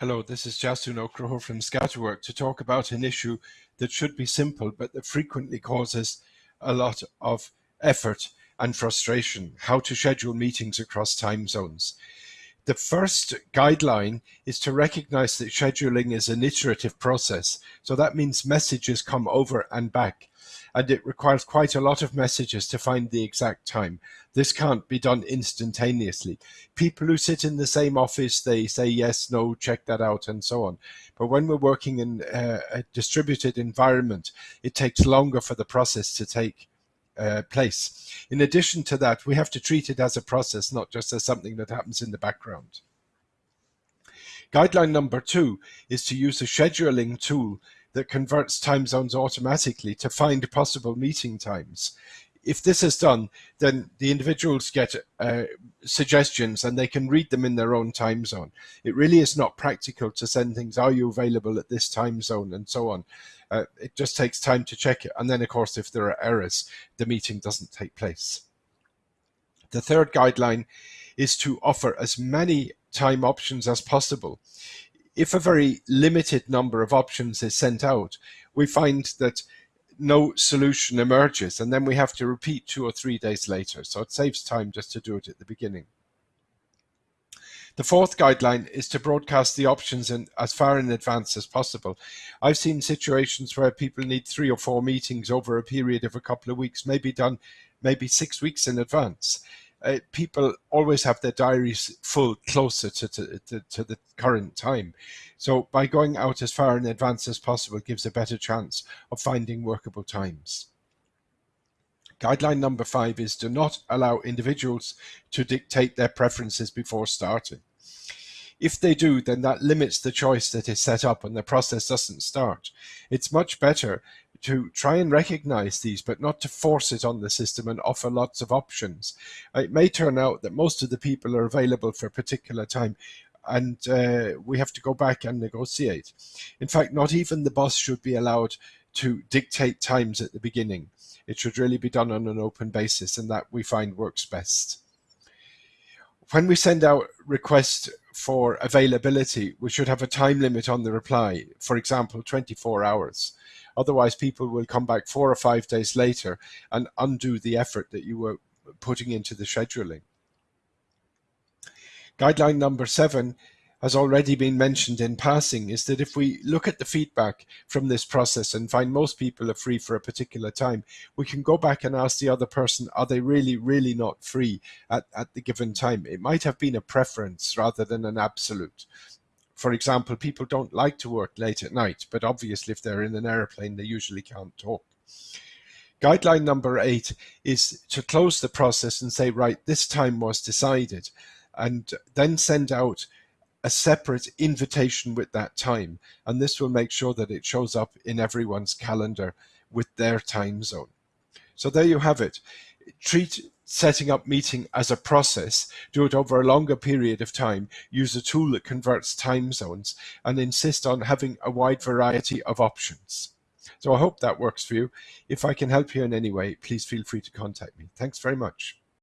Hello, this is Jasun Okraho from Scatterwork to talk about an issue that should be simple but that frequently causes a lot of effort and frustration, how to schedule meetings across time zones. The first guideline is to recognize that scheduling is an iterative process. So that means messages come over and back and it requires quite a lot of messages to find the exact time. This can't be done instantaneously. People who sit in the same office, they say yes, no, check that out, and so on. But when we're working in a, a distributed environment, it takes longer for the process to take uh, place. In addition to that, we have to treat it as a process, not just as something that happens in the background. Guideline number two is to use a scheduling tool that converts time zones automatically to find possible meeting times. If this is done, then the individuals get uh, suggestions and they can read them in their own time zone. It really is not practical to send things, are you available at this time zone and so on. Uh, it just takes time to check it. And then, of course, if there are errors, the meeting doesn't take place. The third guideline is to offer as many time options as possible if a very limited number of options is sent out, we find that no solution emerges and then we have to repeat two or three days later. So it saves time just to do it at the beginning. The fourth guideline is to broadcast the options in, as far in advance as possible. I've seen situations where people need three or four meetings over a period of a couple of weeks, maybe done maybe six weeks in advance uh, people always have their diaries full closer to, to, to, to, the current time. So by going out as far in advance as possible gives a better chance of finding workable times. Guideline number five is do not allow individuals to dictate their preferences before starting. If they do, then that limits the choice that is set up and the process doesn't start. It's much better to try and recognize these, but not to force it on the system and offer lots of options. It may turn out that most of the people are available for a particular time and uh, we have to go back and negotiate. In fact, not even the boss should be allowed to dictate times at the beginning. It should really be done on an open basis and that we find works best. When we send out requests for availability, we should have a time limit on the reply, for example, 24 hours. Otherwise, people will come back four or five days later and undo the effort that you were putting into the scheduling. Guideline number seven has already been mentioned in passing is that if we look at the feedback from this process and find most people are free for a particular time, we can go back and ask the other person, are they really, really not free at, at the given time? It might have been a preference rather than an absolute for example, people don't like to work late at night, but obviously if they're in an airplane, they usually can't talk. Guideline number eight is to close the process and say, right, this time was decided, and then send out a separate invitation with that time. And this will make sure that it shows up in everyone's calendar with their time zone. So there you have it. Treat setting up meeting as a process, do it over a longer period of time, use a tool that converts time zones, and insist on having a wide variety of options. So I hope that works for you. If I can help you in any way, please feel free to contact me. Thanks very much.